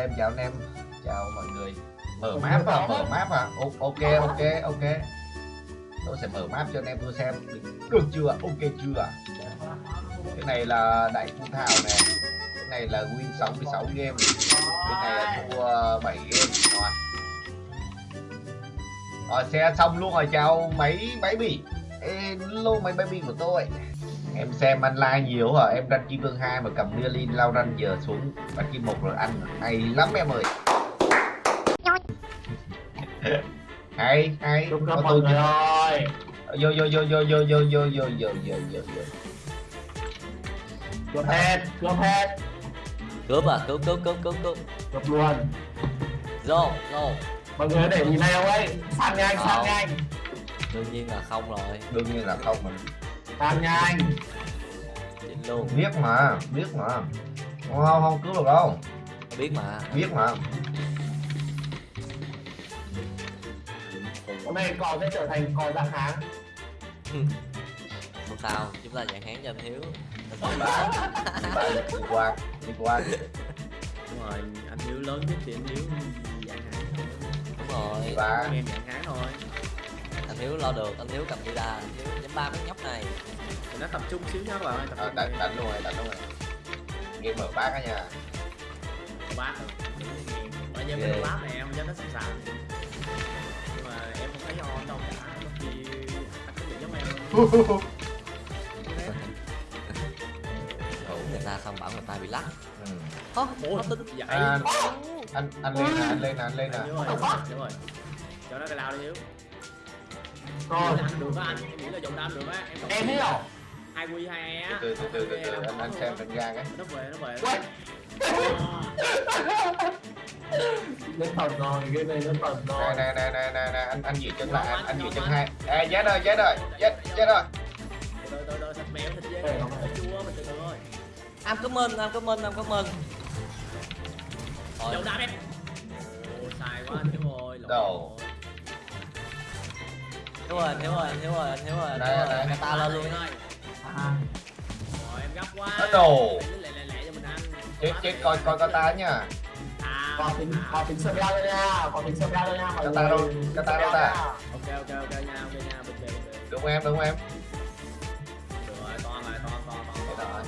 em chào anh em. Chào mọi người. Mở map à mở map à O- ok ok ok. Tôi sẽ mở map cho anh em tôi xem. Được chưa? Ok chưa? Cái này là đại phun thảo này cái này là win 66 game. Cái này là thua 7 game. Rồi. Rồi xe xong luôn rồi. Chào mấy máy bỉ. Lô mấy baby của tôi em xem anh like nhiều hả em ranh kim vương 2 mà cầm đưa lên lao ranh giờ xuống bắt kim một rồi ăn hay lắm em ơi hay hay Chúc có tôi mọi người ơi vô vô vô vô vô vô vô vô vô vô vô vô Cướp hết Cướp hết cướp à cướp cướp cướp cướp cướp Cướp luôn vô vô Mọi người để nhìn nào ấy Sang nhanh sang Không. nhanh đương nhiên là không rồi đương nhiên là không mà Sang nhanh luôn biết mà biết mà. Không không, không cứu được đâu. Biết mà. Biết mà. Hôm nay cò sẽ trở thành cò dạng háng không sao chúng ta dạng hán cho anh hiếu. Đi qua đi qua. Đúng rồi anh hiếu lớn nhất thì anh hiếu dạng hán. Thôi đúng rồi. Ba em dạng hán thôi hiếu lo được anh hiếu cầm đi đa anh hiếu dám ba mấy nhóc này. Thì nó tập trung xíu nhá các bạn ơi tập Ờ, đánh đi. đánh luôn rồi đánh luôn rồi. Game mở bát á nha. Có bát. Rồi ở nhà Ghê. bên bát này em cho nó sẵn sàng. Nhưng mà em không thấy on đâu cả có khi anh có bị giống em. Người ta xong bảo người ta bị lắc. Ừ. Ơ, Ủa, nó tính vậy. À, anh anh lên nè anh lên nè. Anh lên nè đúng rồi đúng rồi cho nó cái lao đi hiếu Rồi được á anh em nghĩ là dùng đam được á em Em hiểu. Hai quy hai e á. Từ từ từ từ từ anh anh xem đánh ra cái nó về nó về. Quay Lên tầm rồi Cái này lên tầm rồi. Nè nè nè nè nè anh anh giữ chân lại anh, anh giữ chân hai. à chết rồi chết rồi chết chết rồi. từ từ từ thịt mèo thịt dê. Đây, thịt không phải. chua mình từ từ thôi. Em cảm ơn em cảm ơn em cảm ơn Thôi, đam em. Sai quá anh Hiếu ơi lộn Thiếu rồi, thiếu rồi, thiếu rồi, thiếu rồi, thiếu rồi, người ta lên luôn ơi à. Rồi em gấp quá. Nó đồ Chết, chết, coi, coi Kata nha có tính có tính sơ cao lên nha có tính sơ cao lên nha cái ta đâu ta đâu ta? Ok ok ok nha ok nha bình tĩnh đúng em đúng em? Được rồi con rồi con con con con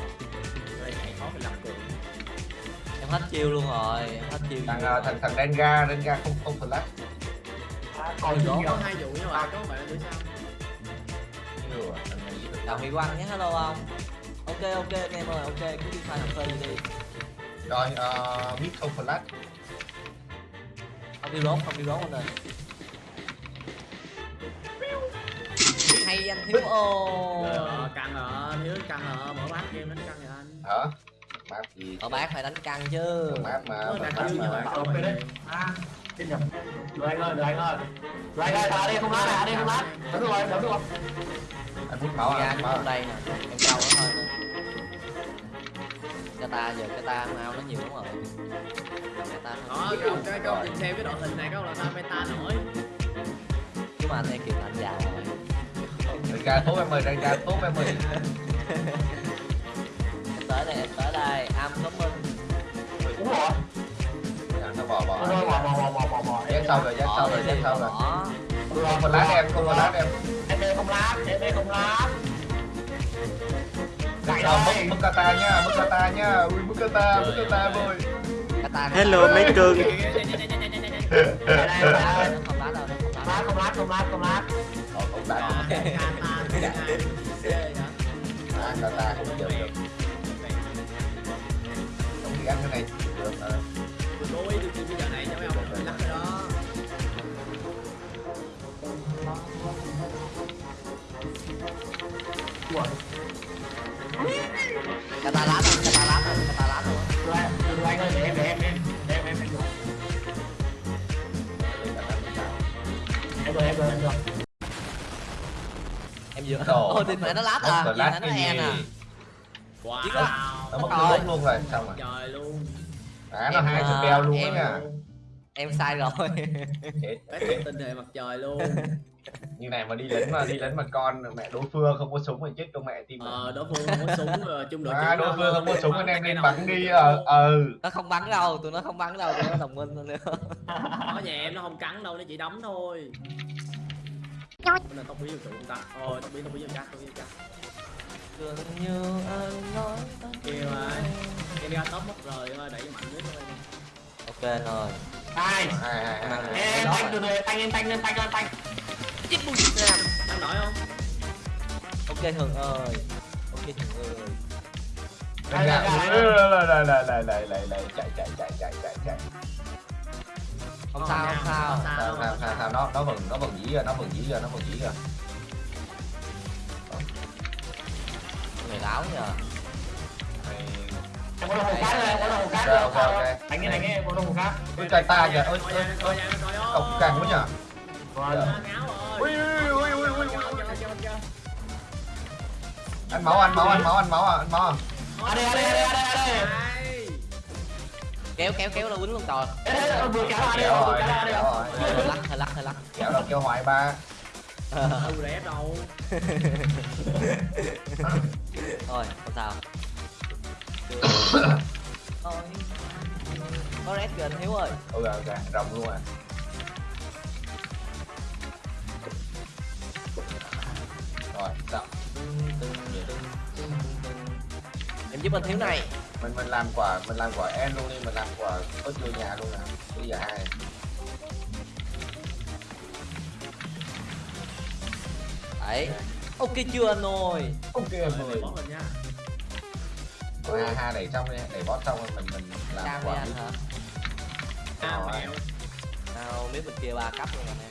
rồi nhảy khó mình làm cường em hết chiêu luôn rồi hết chiêu thằng ờ, thằng thằng denga denga đen không không flash còn nhiều Có hai vụ nhưng mà. Có bạn đứa sao à, chào Huy Quang nhé. Hello ông. Ok ok anh em ơi ok. Cứ đi pha cà phê đi. Rồi uh, mid không flash không đi rốt không đi rốt anh ơi. Hay anh thiếu ô. Ờ, căng rồi Hiếu căng rồi. Mở bát game đánh căng rồi anh. Hả map gì ở bác phải đánh căng chứ. Map mà như mà vậy Bảo không vệ đấy. À, xin nhập Được anh ơi, được anh ơi. Được anh ơi, thả đi không lát này, đi không lát Đúng rồi, đúng rồi. Anh hút máu à máu đây nè em câu nó thôi cái ta giờ cái ta mau nó nhiều lắm rồi. Cái ta Đó không cái không nhìn xem cái đội hình này có là sao meta nổi? Chứ mà anh em kịp anh giàu rồi. Renga tốt em ơi Renga tốt em ơi tới đây am cảm ơn đúng rồi. Dạ, nó bò bò bò bò bò bò bò dán sau rồi dán sau rồi dán sau rồi. Không phải lát em không phải lát em. Em không lát em không lát. Cày rồi mất kata nha, mất kata nha. Ui mất kata, mất kata rồi. Hello mấy cưng. Không lát không lát, không lát, không lát, không lát. Không lát. Kata không chịu. Lá đâu cái ta lá đâu Được anh, được anh ơi, để em, để em, em Để em, em, em được Em rồi, em rồi, em rồi em vừa Đồ. ôi tin mẹ nó lát à. Flash mẹ nó en gì à. wow. Nó mất Rồi. cái luôn rồi xong rồi. Trời luôn. À nó Em, hai à, spell luôn á em- nha. em sai rồi. Tình hệ mặt trời luôn như này mà đi lính mà đi lính mà con mẹ đối phương không có súng thì chết trong mẹ tim ờ đối phương không có súng ờ, chung đội à, đối phương không có súng anh em nên bắn đi ờ ừ nó không bắn đâu tụi nó không bắn đâu tụi nó đồng minh nữa. Ở nhà em nó không cắn đâu nó chỉ đấm thôi. Bữa nay tóc bí ta. Ôi tóc bí tóc bí người ta tóc bí ta Dường như anh nói kia mà em ra top mất rồi thôi đẩy mạnh nhất thôi. Ok rồi. Ai hai hai hai hai. em tanh từ từ tanh lên tanh lên tanh lên tanh đang nổi không? Ok thường ơi. Ok thường ơi. Gạo. Lại lại lại lại lại lại lại chạy chạy chạy chạy chạy chạy. Không sao không sao. sao sao. Sao sao nó nó vẫn nó vẫn dí rồi nó vẫn dí rồi nó vẫn dí rồi người láo nhờ. Mày- em có đồng hồ rồi em có đồng hồ Ok, rồi ok, ok. đánh nghe đánh nghe em có đồng hồ cát ôi trời ta kìa. Ôi ôi ôi. Cọc càng quá nhở rồi. Rồi ui ui ui ui ui ăn máu ăn máu ăn máu ăn máu à, ăn máu à. ở đây ở đây ở đây ở đây kéo kéo kéo là quýnh luôn trời. Ê, ê, ê, vừa kéo ra vừa rồi kéo rồi. Hơi lắc hơi lắc hơi lắc. Kéo đâu kéo hoài ba. Đâu rẻ đâu. Thôi không sao. Thôi. có red kìa anh hiếu ơi. Ok ok rồng luôn à rồi sao em giúp anh thiếu này. Mình mình làm quả mình làm quả en luôn đi mình làm quả ớt vô nhà luôn nè. Bây giờ hai đấy. Ok chưa anh ơi? Ok mình nha. Rồi hai hai đẩy xong đi đẩy bot xong rồi mình mình làm sang đi quả anh hả? Mẹo nào biết bên kia ba cấp luôn anh em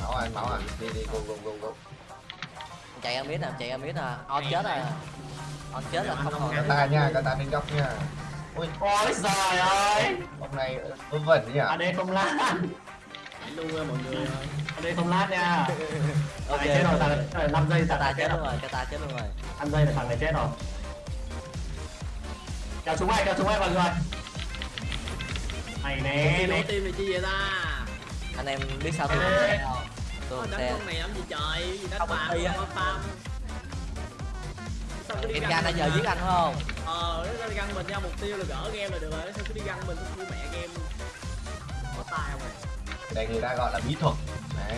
máu anh máu anh. Đi đi go go go go chạy ra mid nè chạy ra mid nè. On chết rồi. on chết là không còn ta nha ta bên góc nha ui ôi trời ơi. hôm nay vớ vẩn nhỉ? Ở đây không lát. Luôn mọi người ở đây không lát nha. Ok này chết rồi này năm giây ta này chết luôn rồi. ta chết luôn rồi. Năm giây là thằng này chết rồi. Kéo xuống ai kéo xuống ai mọi người. Đi né nổ tim này chi vậy ta? Anh em biết sao tôi Ê. không? tôi Ôi, không đánh xe con này làm gì trời gì đánh Không, á. không farm Sao cứ đi em gan nãy mình giờ à? giết anh không? Ờ, nó đi găng mình nha, mục tiêu là gỡ game là được rồi. Sao cứ đi găng mình, cứ mẹ game. Có tài không này đây người ta gọi là bí thuật. Đấy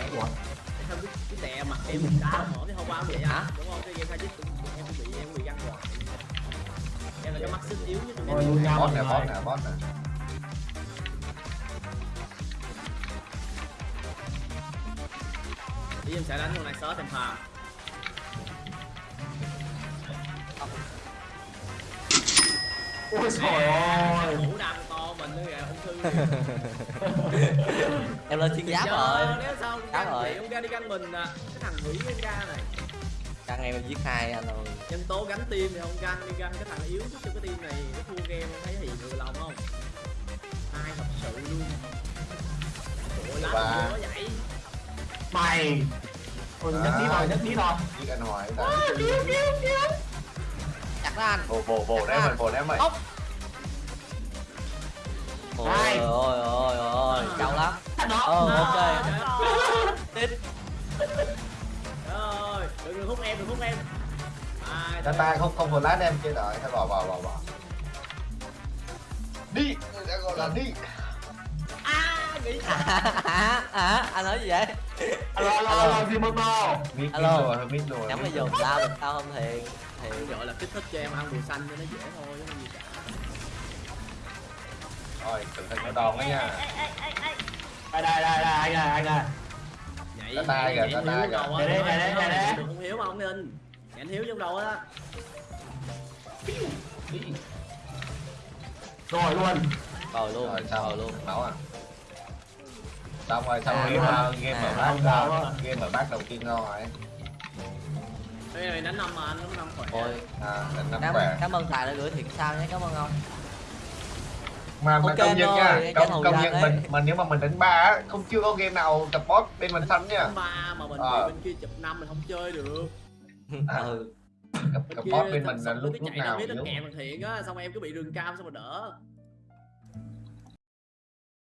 Sao cứ, cứ tè mặt em mình đá mở thì hôm qua cũng vậy á. Đúng không? Cái game khai chích em cũng bị, em bị găng hoài. Em là cái mắt sức yếu nhất trong Ôi, nhau. Bot nè bot nè. bot nè Đi em sẽ đánh con này sớt em farm ôi trời ơi. Mũ đam to mình nữa kìa, ung thư. Em lên thiên giáp Giờ, rồi. Nếu sao Giáp rồi. thì ông ra đi găng mình à. Cái thằng quỷ cái ca này. Căn em giết hai anh ơi nhân tố gắn tim thì không găng đi găng cái thằng yếu nhất trong cái team này nó thua game không thấy hiện được lòng không? Ai thật sự luôn. Ủa lá vậy mày. Ôi nhất tí rồi nhất tí rồi. Giết anh hoài ta. Chặt đó anh. Bồ bồ bồ đấy mình bồ đấy mày. Ôi. Ôi ôi ôi trâu lắm. Ờ ok. Trời tiếp ơi đừng hút em đừng hút em. Ta ta không không lát em chơi rồi thôi bỏ bỏ bỏ bỏ. Đi người ta gọi là đi. À nghĩ à, à, à, anh nói gì vậy alo alo alo gì mất đâu Alo. nhắm bây giờ tao mình tao không thiền thì thiền gọi là kích thích cho em ăn bùi xanh cho nó dễ thôi chứ không gì cả. Rồi cẩn thận nó đòn đấy nha. Đây đây đây đây anh này anh này. Nhảy nhảy kìa, hiếu đầu kìa. Đây, đây, đây, đây, đây. không hiếu mà không nên nhảy hiếu trong đầu á. Đi rồi luôn. Rồi luôn rồi sao? rồi luôn. Máu à xong rồi xong À, game à, game mở à, bát không ra sao á. game mở bát đầu tiên rồi. Cái này đánh năm mà anh nó năm khỏe ôi à lần năm cảm, khỏe. cảm ơn tài đã gửi thiệt sao nhé cảm ơn ông. Mà mà Ok công nhận rồi, nha công công nhận mình mà nếu mà mình đánh ba á, không chưa có game nào tập boss bên mình xanh nha. Đánh ba mà mình Ờ. bên kia chụp năm mình không chơi được. À. ừ kia boss bên mình là lúc lúc nào kèm thiện á xong em cứ bị rừng cam xong rồi đỡ